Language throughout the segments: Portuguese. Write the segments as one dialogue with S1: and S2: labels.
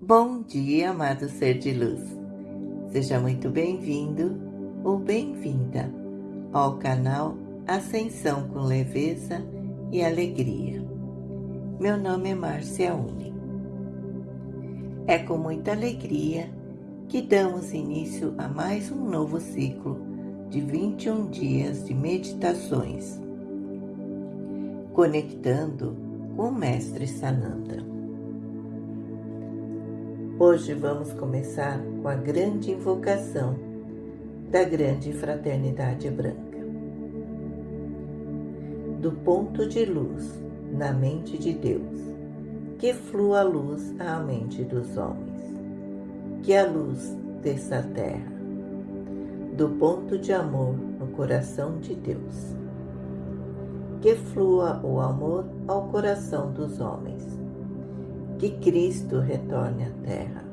S1: Bom dia, amado ser de luz. Seja muito bem-vindo ou bem-vinda ao canal Ascensão com Leveza e Alegria. Meu nome é Márcia Uni. É com muita alegria que damos início a mais um novo ciclo de 21 dias de meditações, conectando com o Mestre Sananda. Hoje vamos começar com a grande invocação da grande fraternidade branca. Do ponto de luz na mente de Deus, que flua a luz à mente dos homens que a luz dessa terra, do ponto de amor no coração de Deus. Que flua o amor ao coração dos homens, que Cristo retorne à terra,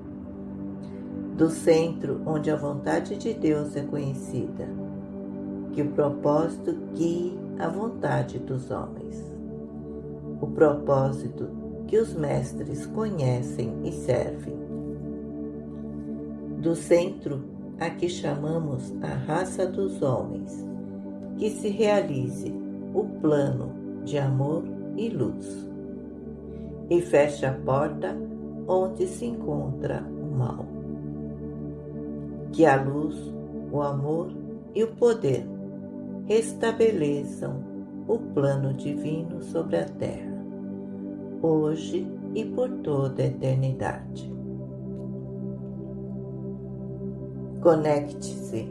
S1: do centro onde a vontade de Deus é conhecida, que o propósito guie a vontade dos homens, o propósito que os mestres conhecem e servem. Do centro a que chamamos a raça dos homens, que se realize o plano de amor e luz, e feche a porta onde se encontra o mal. Que a luz, o amor e o poder restabeleçam o plano divino sobre a terra, hoje e por toda a eternidade. Conecte-se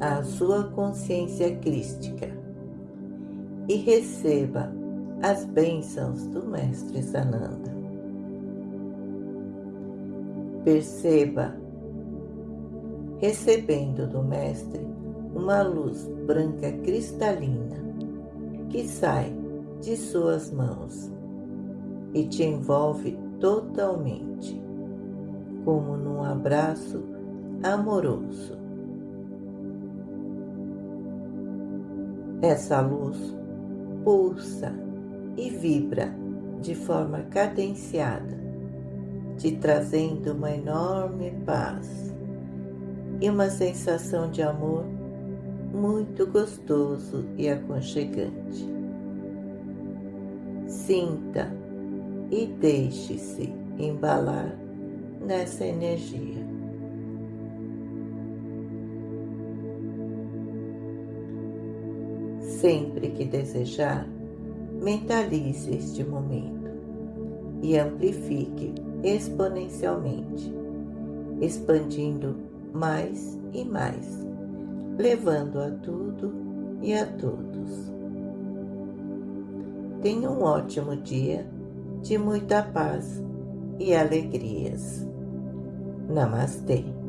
S1: à sua consciência crística e receba as bênçãos do Mestre Sananda. Perceba, recebendo do Mestre uma luz branca cristalina que sai de suas mãos e te envolve totalmente, como num abraço amoroso. Essa luz pulsa e vibra de forma cadenciada, te trazendo uma enorme paz e uma sensação de amor muito gostoso e aconchegante. Sinta e deixe-se embalar nessa energia. Sempre que desejar, mentalize este momento e amplifique exponencialmente, expandindo mais e mais, levando a tudo e a todos. Tenha um ótimo dia de muita paz e alegrias. Namastê.